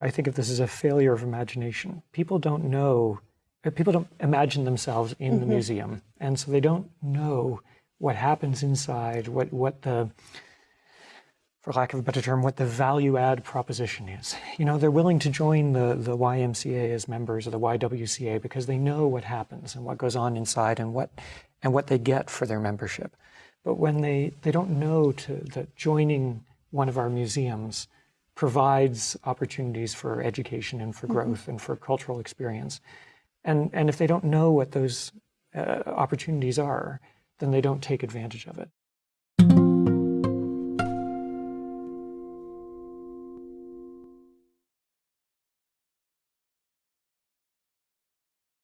I think of this as a failure of imagination. People don't know, people don't imagine themselves in the mm-hmm. museum. And so they don't know what happens inside, what, what the, for lack of a better term, what the value add proposition is. You know, they're willing to join the, the YMCA as members of the YWCA because they know what happens and what goes on inside and what, and what they get for their membership. But when they, they don't know to, that joining one of our museums provides opportunities for education and for growth and for cultural experience. And, and if they don't know what those uh, opportunities are, then they don't take advantage of it.